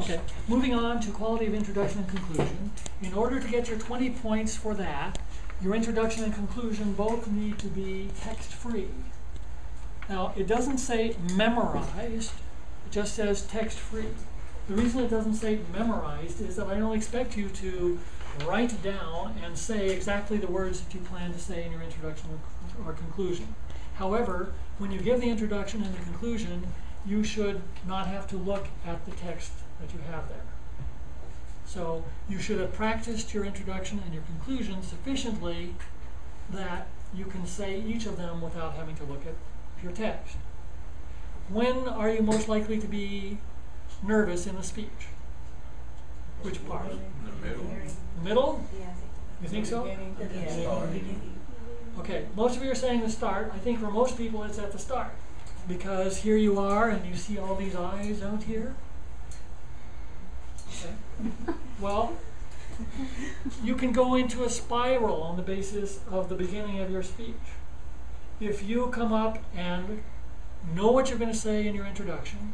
Okay, moving on to quality of introduction and conclusion. In order to get your 20 points for that, your introduction and conclusion both need to be text-free. Now, it doesn't say memorized, it just says text-free. The reason it doesn't say memorized is that I don't expect you to write down and say exactly the words that you plan to say in your introduction or, or conclusion. However, when you give the introduction and the conclusion, you should not have to look at the text that you have there. So you should have practiced your introduction and your conclusion sufficiently that you can say each of them without having to look at your text. When are you most likely to be nervous in a speech? Which part? In the middle. Middle? Yeah, You think so? Yeah. Okay, most of you are saying the start. I think for most people it's at the start. Because here you are and you see all these eyes out here. Well, you can go into a spiral on the basis of the beginning of your speech. If you come up and know what you're going to say in your introduction,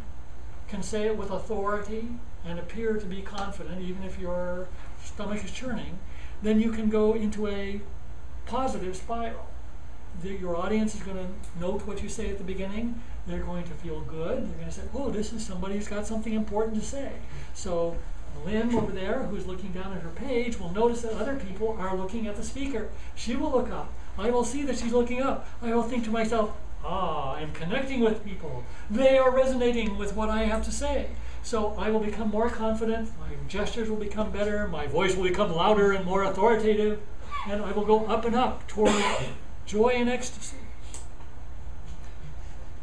can say it with authority and appear to be confident, even if your stomach is churning, then you can go into a positive spiral. The, your audience is going to note what you say at the beginning. They're going to feel good. They're going to say, oh, this is somebody who's got something important to say. So Lynn over there, who's looking down at her page, will notice that other people are looking at the speaker. She will look up. I will see that she's looking up. I will think to myself, ah, I'm connecting with people. They are resonating with what I have to say. So I will become more confident, my gestures will become better, my voice will become louder and more authoritative, and I will go up and up toward joy and ecstasy.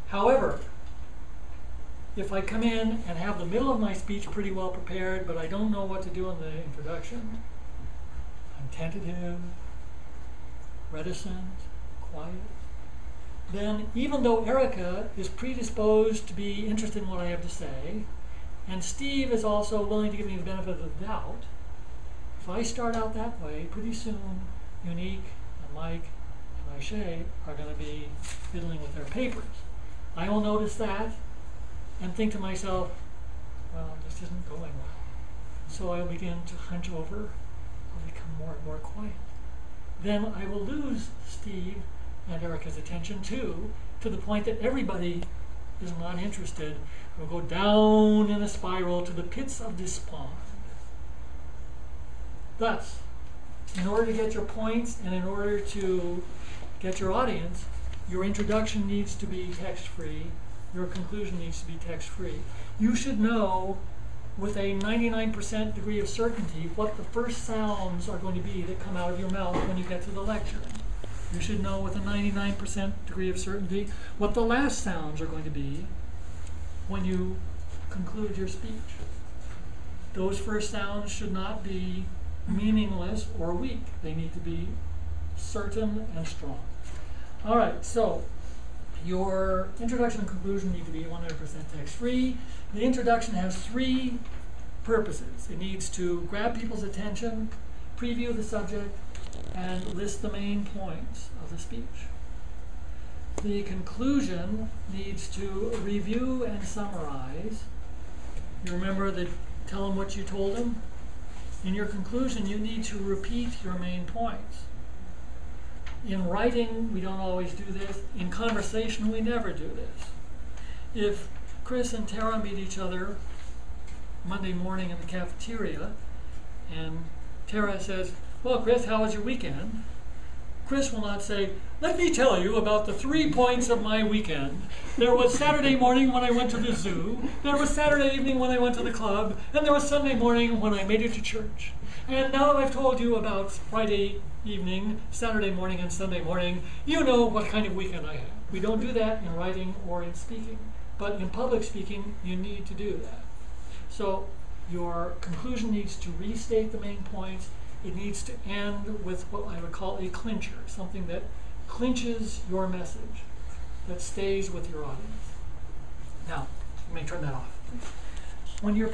However, if I come in and have the middle of my speech pretty well prepared, but I don't know what to do in the introduction, I'm tentative, reticent, quiet, then even though Erica is predisposed to be interested in what I have to say, and Steve is also willing to give me the benefit of the doubt, if I start out that way, pretty soon Unique and Mike and Aisha are going to be fiddling with their papers. I will notice that and think to myself, well, this isn't going well. So I will begin to hunch over, I'll become more and more quiet. Then I will lose Steve and Erica's attention too, to the point that everybody is not interested. We'll go down in a spiral to the pits of despond. Thus, in order to get your points and in order to get your audience, your introduction needs to be text-free, your conclusion needs to be text-free. You should know with a 99% degree of certainty what the first sounds are going to be that come out of your mouth when you get to the lecture. You should know with a 99% degree of certainty what the last sounds are going to be when you conclude your speech. Those first sounds should not be meaningless or weak. They need to be certain and strong. All right, so your introduction and conclusion need to be 100% text-free. The introduction has three purposes. It needs to grab people's attention, preview the subject, and list the main points of the speech. The conclusion needs to review and summarize. You remember the tell them what you told them? In your conclusion, you need to repeat your main points. In writing, we don't always do this. In conversation, we never do this. If Chris and Tara meet each other Monday morning in the cafeteria, and Tara says, Well, Chris, how was your weekend? Chris will not say, Let me tell you about the three points of my weekend. There was Saturday morning when I went to the zoo, there was Saturday evening when I went to the club, and there was Sunday morning when I made it to church. And now that I've told you about Friday evening, Saturday morning, and Sunday morning, you know what kind of weekend I had. We don't do that in writing or in speaking, but in public speaking, you need to do that. So your conclusion needs to restate the main points. It needs to end with what I would call a clincher, something that clinches your message, that stays with your audience. Now, you may turn that off. When you're